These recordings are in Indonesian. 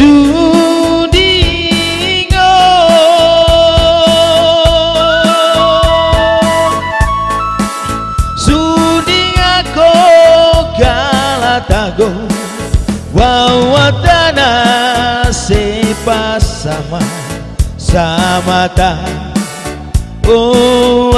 Sudingo Suding ako galatago Wawatana sepasama Samata. Oh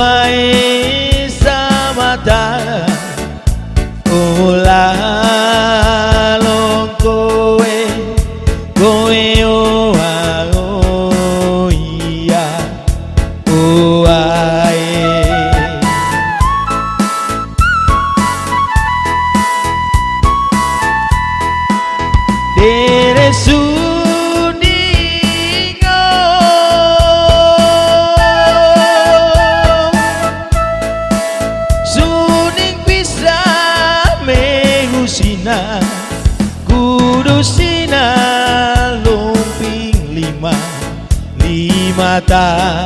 matar.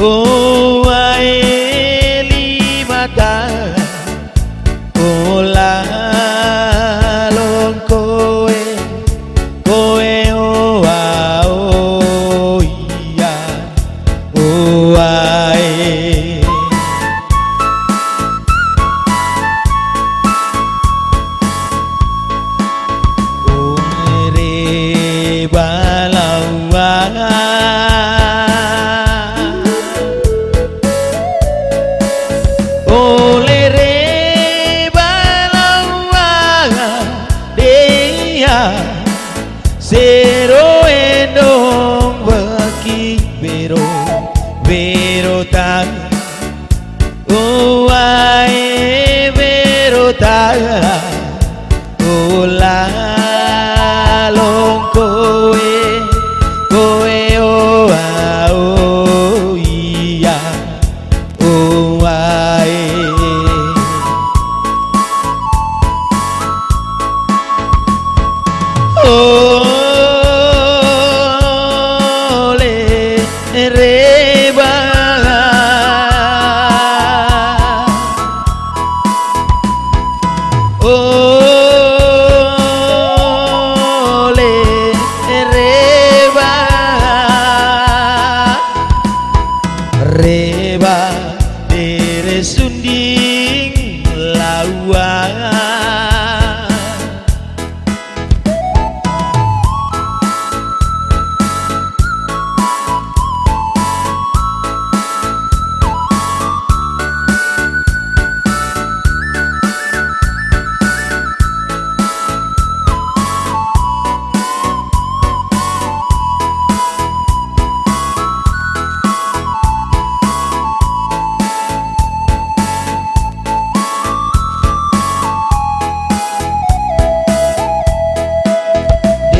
Oh, vero, vero tal. Oh, ay, vero tal. Oh, la. रे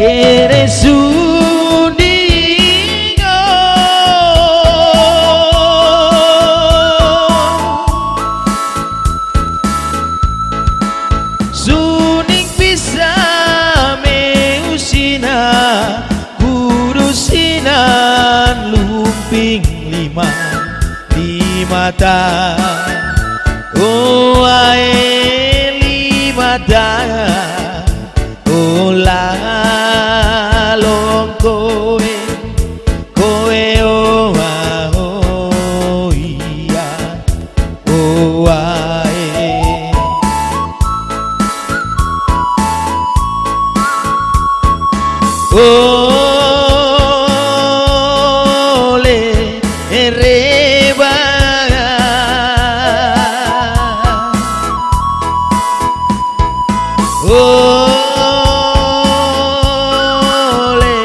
Dere sundingo Suning bisa meusina Kurusinan lumping lima Lima ta Oh ae lima ta Ole reba Ole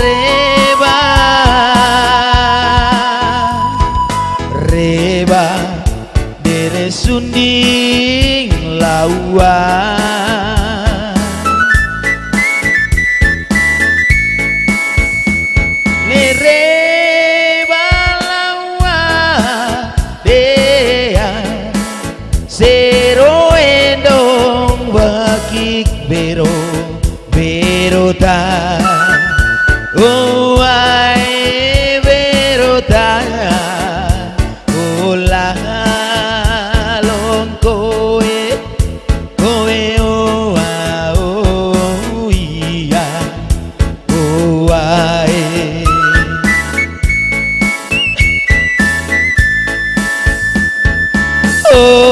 reba Reba dere sunding lawa zero endong wakik bero bero ta. Oh ai bero ta. Oh, Ola long koe koe o a o iya. O ai oh